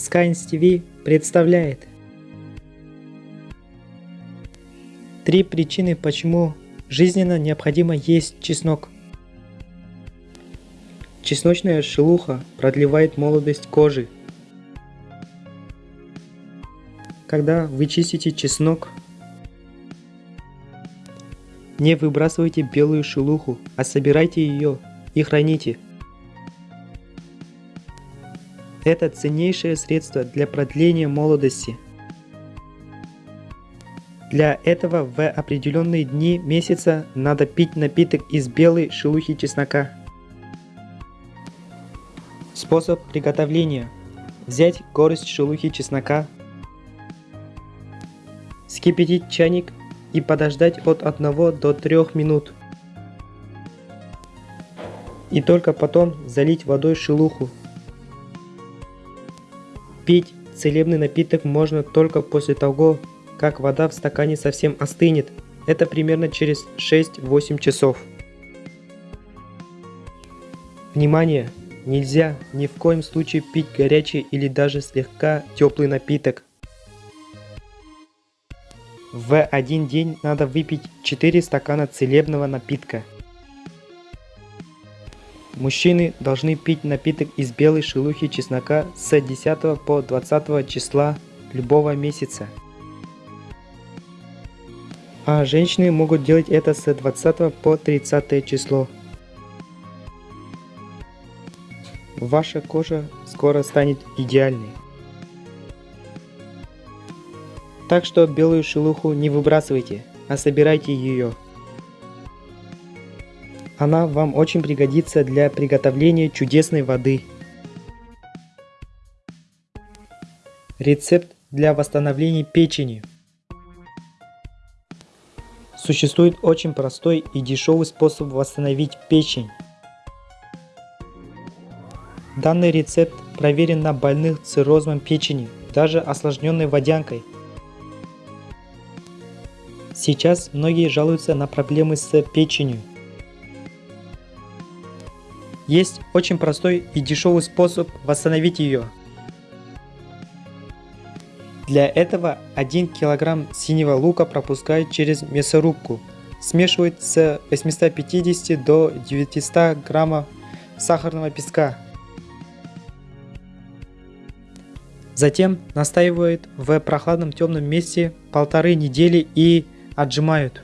Skynes TV представляет Три причины, почему жизненно необходимо есть чеснок. Чесночная шелуха продлевает молодость кожи. Когда вы чистите чеснок, не выбрасывайте белую шелуху, а собирайте ее и храните. Это ценнейшее средство для продления молодости. Для этого в определенные дни месяца надо пить напиток из белой шелухи чеснока. Способ приготовления. Взять горсть шелухи чеснока, скипятить чайник и подождать от 1 до 3 минут. И только потом залить водой шелуху. Пить целебный напиток можно только после того, как вода в стакане совсем остынет. Это примерно через 6-8 часов. Внимание! Нельзя ни в коем случае пить горячий или даже слегка теплый напиток. В один день надо выпить 4 стакана целебного напитка. Мужчины должны пить напиток из белой шелухи чеснока с 10 по 20 числа любого месяца. А женщины могут делать это с 20 по 30 число. Ваша кожа скоро станет идеальной. Так что белую шелуху не выбрасывайте, а собирайте ее. Она вам очень пригодится для приготовления чудесной воды. Рецепт для восстановления печени. Существует очень простой и дешевый способ восстановить печень. Данный рецепт проверен на больных циррозом печени, даже осложненной водянкой. Сейчас многие жалуются на проблемы с печенью. Есть очень простой и дешевый способ восстановить ее. Для этого 1 кг синего лука пропускают через мясорубку. Смешивают с 850 до 900 граммов сахарного песка. Затем настаивают в прохладном темном месте полторы недели и отжимают.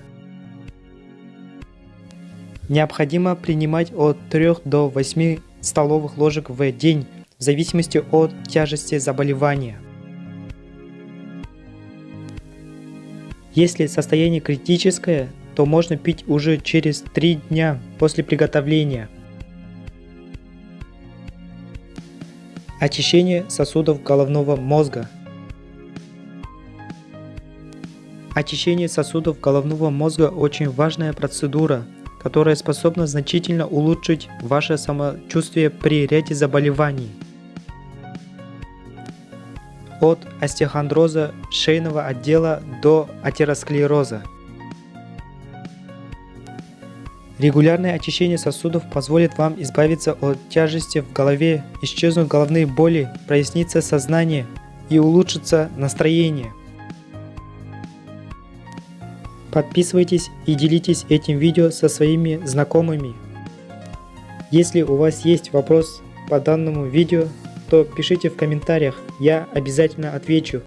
Необходимо принимать от 3 до 8 столовых ложек в день в зависимости от тяжести заболевания. Если состояние критическое, то можно пить уже через 3 дня после приготовления. Очищение сосудов головного мозга. Очищение сосудов головного мозга очень важная процедура, которая способна значительно улучшить ваше самочувствие при ряде заболеваний. От остеохондроза шейного отдела до атеросклероза. Регулярное очищение сосудов позволит вам избавиться от тяжести в голове, исчезнут головные боли, прояснится сознание и улучшится настроение. Подписывайтесь и делитесь этим видео со своими знакомыми. Если у вас есть вопрос по данному видео, то пишите в комментариях, я обязательно отвечу.